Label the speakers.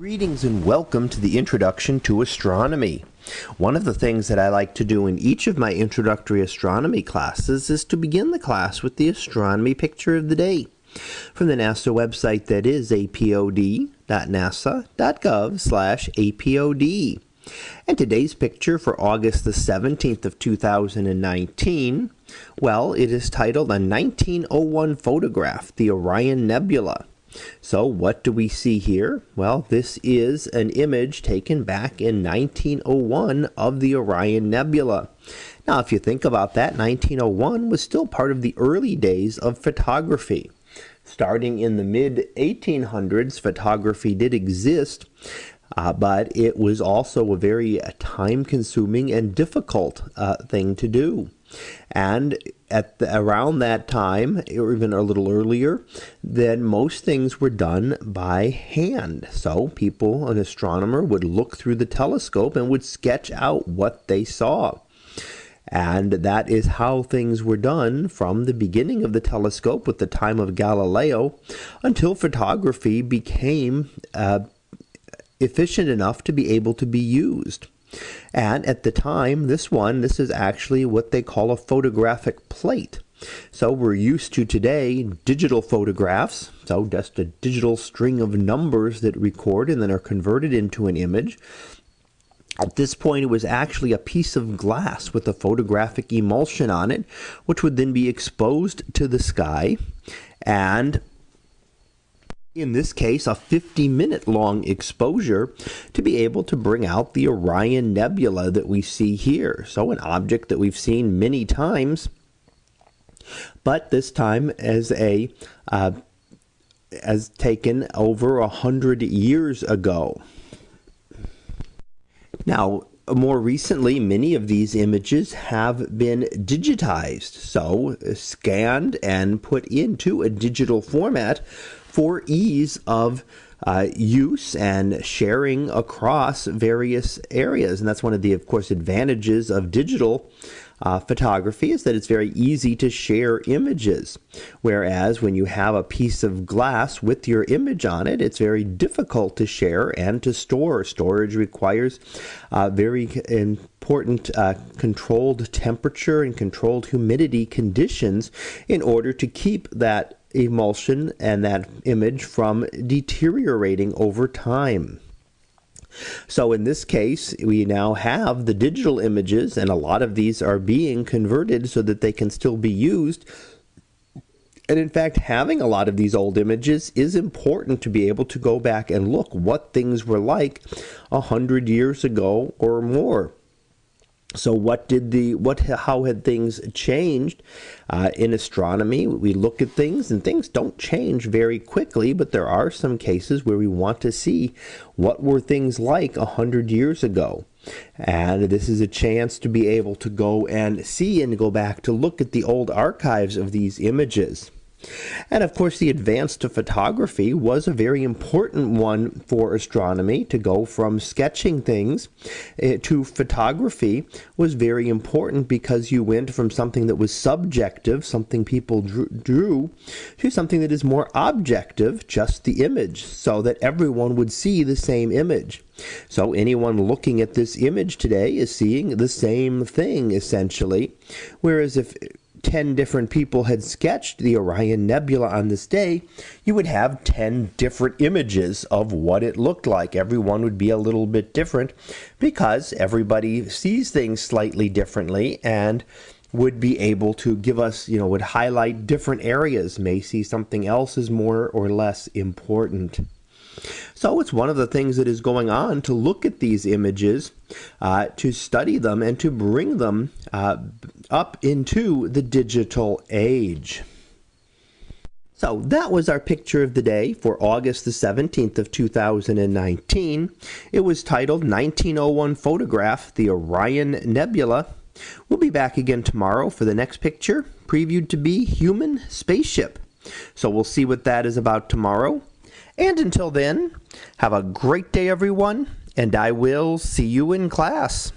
Speaker 1: Greetings and welcome to the introduction to astronomy. One of the things that I like to do in each of my introductory astronomy classes is to begin the class with the astronomy picture of the day from the NASA website that is apod.nasa.gov slash apod. And today's picture for August the 17th of 2019, well, it is titled A 1901 Photograph, the Orion Nebula. So what do we see here? Well, this is an image taken back in 1901 of the Orion Nebula. Now, if you think about that, 1901 was still part of the early days of photography. Starting in the mid 1800s, photography did exist, uh, but it was also a very uh, time consuming and difficult uh, thing to do. And at the, around that time, or even a little earlier, then most things were done by hand. So people, an astronomer would look through the telescope and would sketch out what they saw. And that is how things were done from the beginning of the telescope with the time of Galileo until photography became uh, efficient enough to be able to be used. And at the time, this one, this is actually what they call a photographic plate. So we're used to today digital photographs, so just a digital string of numbers that record and then are converted into an image. At this point, it was actually a piece of glass with a photographic emulsion on it, which would then be exposed to the sky and in this case, a 50 minute long exposure to be able to bring out the Orion Nebula that we see here. So, an object that we've seen many times, but this time as a uh, as taken over a hundred years ago. Now, more recently, many of these images have been digitized, so scanned and put into a digital format for ease of uh, use and sharing across various areas. And that's one of the, of course, advantages of digital uh, photography is that it's very easy to share images. Whereas when you have a piece of glass with your image on it, it's very difficult to share and to store. Storage requires uh, very important uh, controlled temperature and controlled humidity conditions in order to keep that emulsion and that image from deteriorating over time. So in this case, we now have the digital images, and a lot of these are being converted so that they can still be used. And in fact, having a lot of these old images is important to be able to go back and look what things were like a hundred years ago or more. So what did the what how had things changed uh, in astronomy? We look at things and things don't change very quickly, but there are some cases where we want to see what were things like a hundred years ago. And this is a chance to be able to go and see and go back to look at the old archives of these images. And of course, the advance to photography was a very important one for astronomy. To go from sketching things eh, to photography was very important because you went from something that was subjective, something people drew, to something that is more objective, just the image, so that everyone would see the same image. So anyone looking at this image today is seeing the same thing essentially. Whereas if 10 different people had sketched the Orion Nebula on this day, you would have 10 different images of what it looked like. Everyone would be a little bit different because everybody sees things slightly differently and would be able to give us, you know, would highlight different areas, may see something else is more or less important. So it's one of the things that is going on to look at these images, uh, to study them, and to bring them uh, up into the digital age. So that was our picture of the day for August the 17th of 2019. It was titled 1901 Photograph, the Orion Nebula. We'll be back again tomorrow for the next picture, previewed to be Human Spaceship. So we'll see what that is about tomorrow. And until then, have a great day, everyone, and I will see you in class.